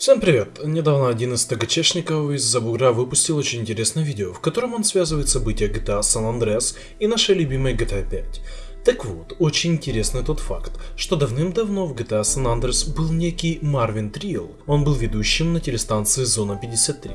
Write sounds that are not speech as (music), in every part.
Всем привет! Недавно один из ТГЧшников из Забугра выпустил очень интересное видео, в котором он связывает события GTA San Andreas и нашей любимой GTA 5. Так вот, очень интересный тот факт, что давным-давно в GTA San Andreas был некий Марвин Трилл, он был ведущим на телестанции Зона 53.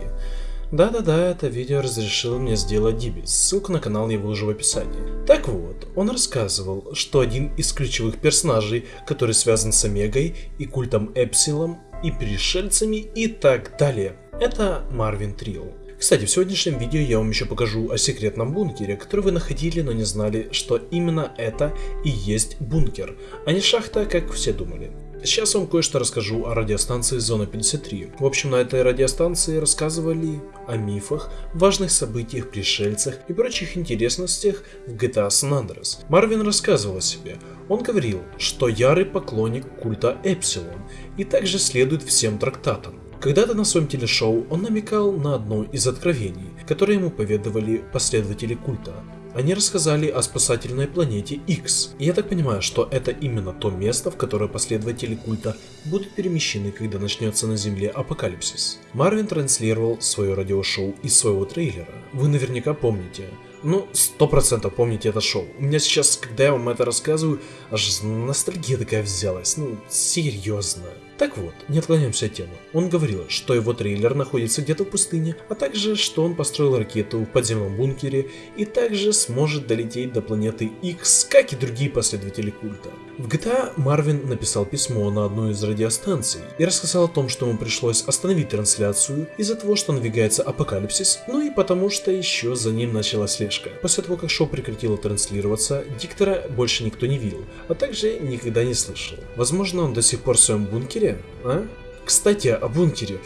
Да-да-да, это видео разрешил мне сделать Дибис, ссылку на канал я выложу в описании. Так вот, он рассказывал, что один из ключевых персонажей, который связан с Омегой и культом Эпсилом, и пришельцами и так далее. Это Марвин Трилл. Кстати, в сегодняшнем видео я вам еще покажу о секретном бункере, который вы находили, но не знали, что именно это и есть бункер, а не шахта, как все думали. Сейчас вам кое-что расскажу о радиостанции Зона 53. В общем, на этой радиостанции рассказывали о мифах, важных событиях, пришельцах и прочих интересностях в GTA San Andreas. Марвин рассказывал о себе. Он говорил, что ярый поклонник культа Эпсилон и также следует всем трактатам. Когда-то на своем телешоу он намекал на одно из откровений, которые ему поведовали последователи культа. Они рассказали о спасательной планете X. И я так понимаю, что это именно то место, в которое последователи культа будут перемещены, когда начнется на Земле апокалипсис. Марвин транслировал свое радиошоу из своего трейлера. Вы наверняка помните. Ну, сто процентов помните это шоу. У меня сейчас, когда я вам это рассказываю, аж ностальгия такая взялась. Ну, серьезно. Так вот, не отклоняемся от темы. Он говорил, что его трейлер находится где-то в пустыне, а также, что он построил ракету в подземном бункере и также сможет долететь до планеты X, как и другие последователи культа. В GTA Марвин написал письмо на одну из радиостанций и рассказал о том, что ему пришлось остановить трансляцию из-за того, что надвигается апокалипсис, ну и потому что еще за ним началась слежка. После того, как шоу прекратило транслироваться, диктора больше никто не видел, а также никогда не слышал. Возможно, он до сих пор в своем бункере бункере, а? Кстати, о бункере.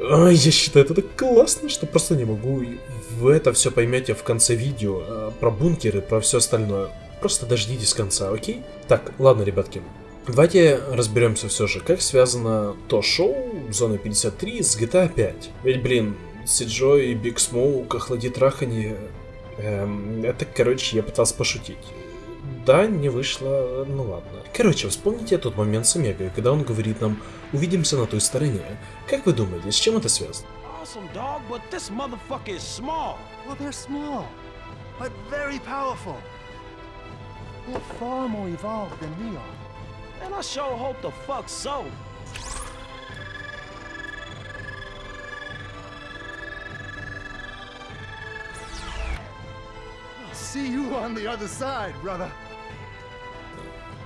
Я считаю это так классно, что просто не могу. Вы это все поймете в конце видео а, про бункеры, про все остальное. Просто дождитесь конца, окей? Так, ладно, ребятки. Давайте разберемся все же, как связано то шоу Зона 53 с GTA 5. Ведь, блин, CJ и Big Smoke, охлади траханье... Эм, это, короче, я пытался пошутить. Да, не вышло, ну ладно. Короче, вспомните тот момент с Омегой, когда он говорит нам «увидимся на той стороне». Как вы думаете, с чем это связано? Awesome, dog, but this motherfucker is small. Well, they're small, but very powerful. They're far more evolved than we are. And I sure hope the fuck so. See you on the other side, brother.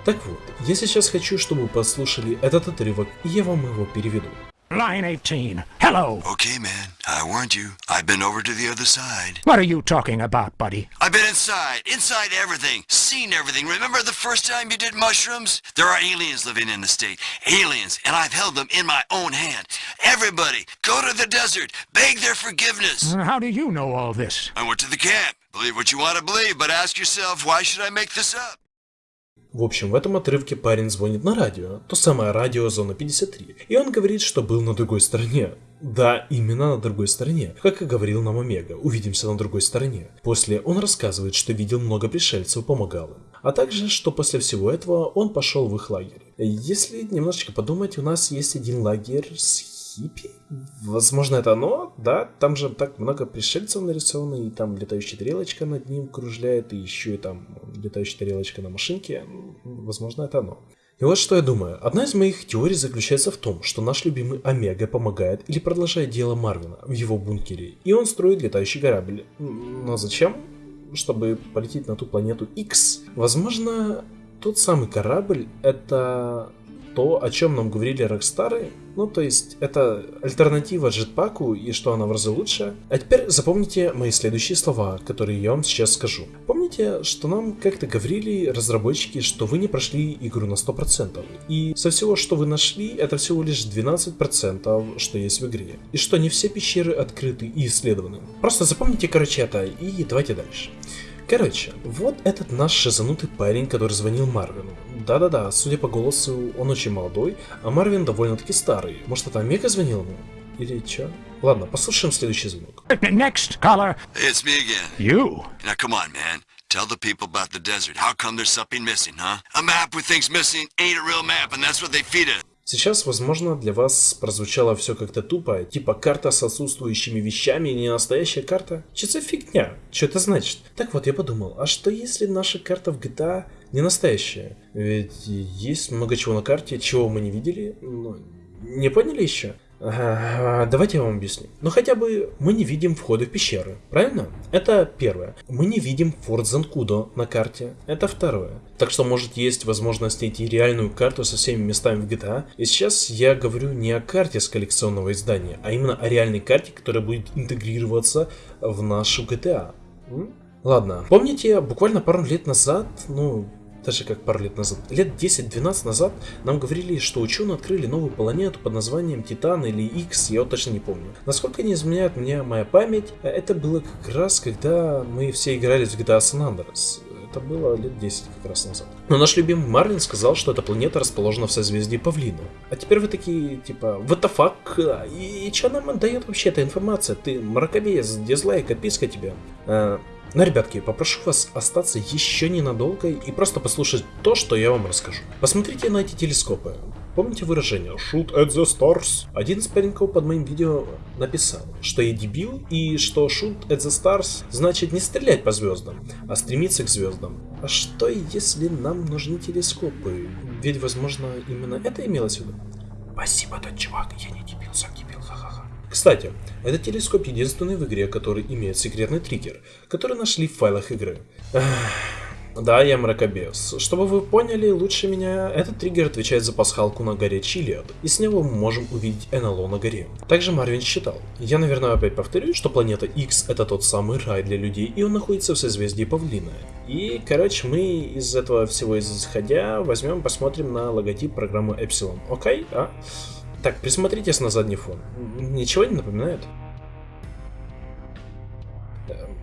Так вот, я сейчас хочу, чтобы вы послушали этот отрывок, и я вам его переведу. Line 18. Hello. Okay, man. I warned you. I've been over to the other side. What are you talking about, buddy? I've been inside. Inside everything. Seen everything. Remember the first time you did mushrooms? There are aliens living in the state. Aliens. And I've held them in my own hand. Everybody, go to the desert. Beg their forgiveness. How do you know all this? I went to the camp. В общем, в этом отрывке парень звонит на радио, то самое радио Зона 53, и он говорит, что был на другой стороне. Да, именно на другой стороне, как и говорил нам Омега, увидимся на другой стороне. После он рассказывает, что видел много пришельцев помогал им, а также, что после всего этого он пошел в их лагерь. Если немножечко подумать, у нас есть один лагерь с хиппи? Возможно, это оно, да? Там же так много пришельцев нарисовано, и там летающая тарелочка над ним кружляет, и еще и там летающая тарелочка на машинке. Возможно, это оно. И вот что я думаю. Одна из моих теорий заключается в том, что наш любимый Омега помогает или продолжает дело Марвина в его бункере, и он строит летающий корабль. Но зачем? Чтобы полететь на ту планету X. Возможно, тот самый корабль это то, о чем нам говорили Рокстары, ну то есть это альтернатива джетпаку и что она в разы лучше. А теперь запомните мои следующие слова, которые я вам сейчас скажу. Помните, что нам как-то говорили разработчики, что вы не прошли игру на 100%, и со всего, что вы нашли, это всего лишь 12%, что есть в игре, и что не все пещеры открыты и исследованы. Просто запомните, короче, это, и давайте дальше. Короче, вот этот наш шизанутый парень, который звонил Марвину. Да-да-да, судя по голосу, он очень молодой, а Марвин довольно-таки старый. Может, это Омега звонил ему? Или чё? Ладно, послушаем следующий звонок. Next caller. It's me again. You. Now come on, man. Tell the people about the desert. How come there's something missing, huh? A map with things missing ain't a real map, and that's what they feed us. Сейчас, возможно, для вас прозвучало все как-то тупо, типа карта с отсутствующими вещами, не настоящая карта. Че за фигня? Что это значит? Так вот, я подумал, а что если наша карта в GTA не настоящая? Ведь есть много чего на карте, чего мы не видели, ну, не поняли еще? Давайте я вам объясню. Но хотя бы мы не видим входа в пещеры, правильно? Это первое. Мы не видим Форт Занкудо на карте. Это второе. Так что может есть возможность найти реальную карту со всеми местами в GTA. И сейчас я говорю не о карте с коллекционного издания, а именно о реальной карте, которая будет интегрироваться в нашу GTA. Ладно, помните, буквально пару лет назад, ну, даже как пару лет назад, лет 10-12 назад нам говорили, что ученые открыли новую планету под названием Титан или X, я вот точно не помню. Насколько не изменяет меня моя память, это было как раз, когда мы все играли в GTA San Andreas. Это было лет 10 как раз назад. Но наш любимый Марлин сказал, что эта планета расположена в созвездии Павлина. А теперь вы такие, типа, what the fuck? И, и что нам дает вообще эта информация? Ты мракобес, дизлайк, отписка тебе. А, но, ребятки, попрошу вас остаться еще ненадолго и просто послушать то, что я вам расскажу. Посмотрите на эти телескопы. Помните выражение «shoot at the stars»? Один из пареньков под моим видео написал, что я дебил и что shoot at the stars значит не стрелять по звездам, а стремиться к звездам. А что если нам нужны телескопы? Ведь, возможно, именно это имелось в виду. Спасибо, тот чувак, я не дебил, сам дебил. Кстати, этот телескоп единственный в игре, который имеет секретный триггер, который нашли в файлах игры. Да, я мракобес. Чтобы вы поняли лучше меня, этот триггер отвечает за пасхалку на горе Чилиад, и с него мы можем увидеть НЛО на горе. Также Марвин считал. Я, наверное, опять повторюсь, что планета X это тот самый рай для людей, и он находится в созвездии Павлина. И, короче, мы из этого всего исходя возьмем, посмотрим на логотип программы Epsilon. Окей? А? Так, присмотритесь на задний фон. Ничего не напоминает?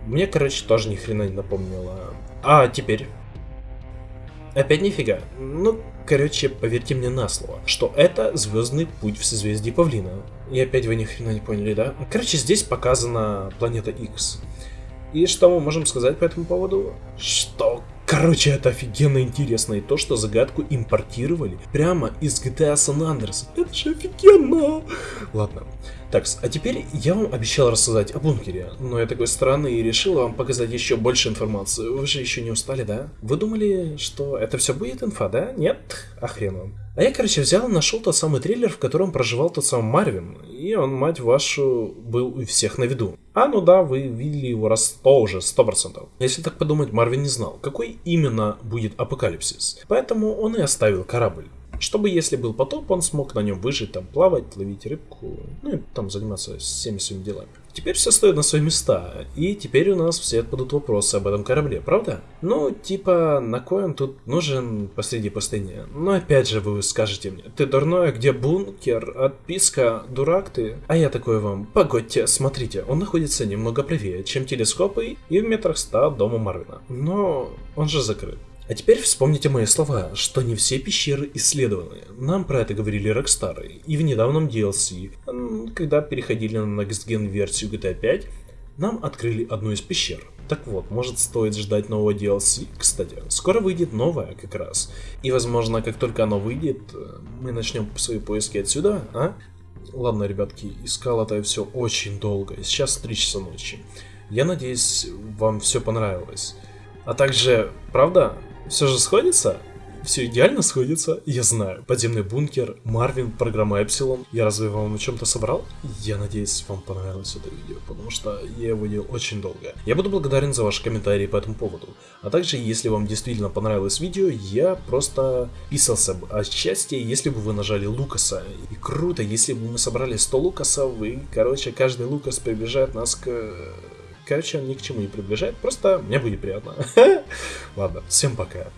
Мне, короче, тоже ни хрена не напомнило. А теперь? Опять нифига. Ну, короче, поверьте мне на слово, что это звездный путь в созвездии Павлина. И опять вы ни хрена не поняли, да? Короче, здесь показана планета X. И что мы можем сказать по этому поводу? Что Короче, это офигенно интересно, и то, что загадку импортировали прямо из GTA San Andreas. Это же офигенно! Ладно. Так, а теперь я вам обещал рассказать о бункере, но я такой странный и решил вам показать еще больше информации. Вы же еще не устали, да? Вы думали, что это все будет инфа, да? Нет? А хрен вам. А я, короче, взял и нашел тот самый трейлер, в котором проживал тот самый Марвин, и он, мать вашу, был у всех на виду. А, ну да, вы видели его раз сто уже, сто процентов. Если так подумать, Марвин не знал, какой именно будет апокалипсис, поэтому он и оставил корабль. Чтобы, если был потоп, он смог на нем выжить, там, плавать, ловить рыбку, ну и там заниматься всеми своими делами. Теперь все стоит на свои места, и теперь у нас все отпадут вопросы об этом корабле, правда? Ну, типа, на кой он тут нужен посреди пустыни? Но опять же вы скажете мне, ты дурной, а где бункер, отписка, дурак ты? А я такой вам, погодьте, смотрите, он находится немного правее, чем телескопы и в метрах ста дома Марвина. Но он же закрыт. А теперь вспомните мои слова, что не все пещеры исследованы. Нам про это говорили Rockstar. И в недавнем DLC, когда переходили на Next Gen версию GTA 5, нам открыли одну из пещер. Так вот, может стоит ждать нового DLC? Кстати, скоро выйдет новая как раз. И возможно, как только оно выйдет, мы начнем свои поиски отсюда, а? Ладно, ребятки, искал это все очень долго. Сейчас 3 часа ночи. Я надеюсь, вам все понравилось. А также, правда, все же сходится? Все идеально сходится, я знаю. Подземный бункер, Марвин, программа Эпсилон. Я разве вам на чем-то собрал? Я надеюсь, вам понравилось это видео, потому что я его делал очень долго. Я буду благодарен за ваши комментарии по этому поводу. А также, если вам действительно понравилось видео, я просто писался бы о счастье, если бы вы нажали Лукаса. И круто, если бы мы собрали 100 Лукасов, и, короче, каждый Лукас приближает нас к Короче, он ни к чему не приближает, просто мне будет приятно. (laughs) Ладно, всем пока.